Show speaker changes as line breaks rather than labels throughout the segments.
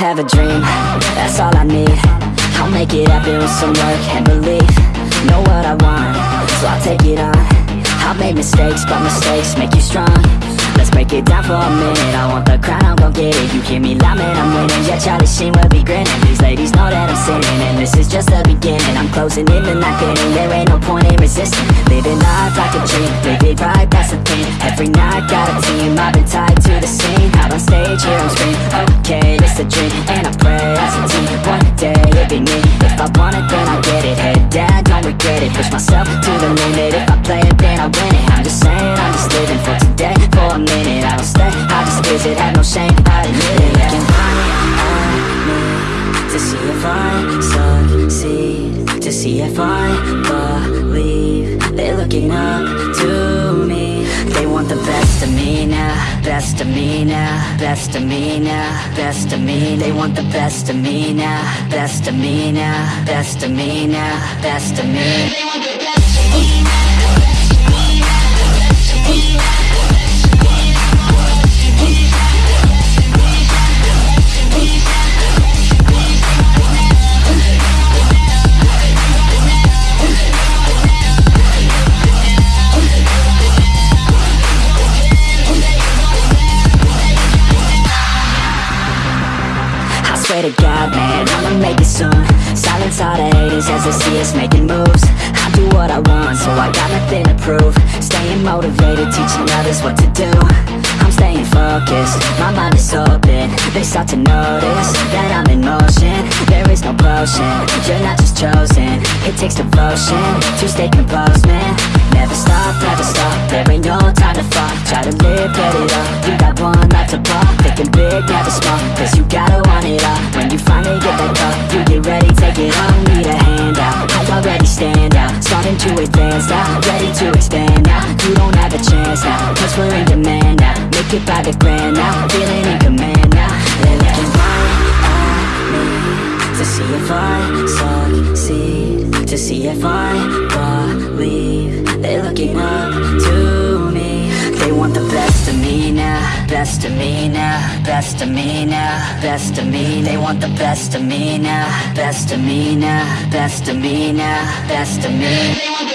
have a dream, that's all I need. I'll make it happen with some work and belief. Know what I want, so I'll take it on. I've made mistakes, but mistakes make you strong Break it down for a minute. I want the crown, I'm gon' get it. You hear me loud, man, I'm winning. Yeah, Charlie Sheen will be grinning. These ladies know that I'm sinning And this is just the beginning. I'm closing in the night inning There ain't no point in resisting. Living life like a dream Live it right, that's the thing. Every night, got a team I've been tied to the scene. Out on stage, here I'm screaming Okay, this a dream. And I pray as a team One day, it'll be me. If I want it, then I'll get it. Head down, don't regret it. Push myself to the limit. If I play it, then I win it. I'm just saying, I'm just living for today For a minute, I don't stay. I just visit, have no shame I admit it. Looking right at me uh, To see if I succeed. To see if I believe They're looking up to me. They want the best of me now Best of me now Best of me now Best of me. They want the best of me now Best of me now Best of me now Best of me make it soon. Silence all the haters as they see us making moves. I do what I want, so I got nothing to prove. Staying motivated, teaching others what to do. I'm staying focused, my mind is open. They start to notice that I'm in motion. There is no potion, you're not just chosen. It takes devotion to stay composed, man Never stop, never stop, there ain't no time to fall Try to live, get it up, you got one life to pop. Thinking big, never small, cause you gotta want it all. When you finally get that call, you get ready, take it on Need a hand out, I already stand out. Starting to advance now, ready to expand now. You don't have a chance now, cause we're in demand now. Make it by the grand now, feeling in command now. They're looking right at me. To see if I succeed. To see if I looking up to me. They want the best of me now Best of me now Best of me now Best of me. They want the best of me now Best of me now Best of me now Best of me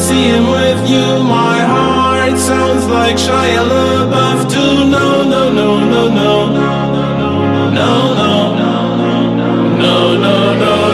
see
him with you My heart sounds like Shia LaBeouf too No, no, no, no, no No, no, no, no, no, no, no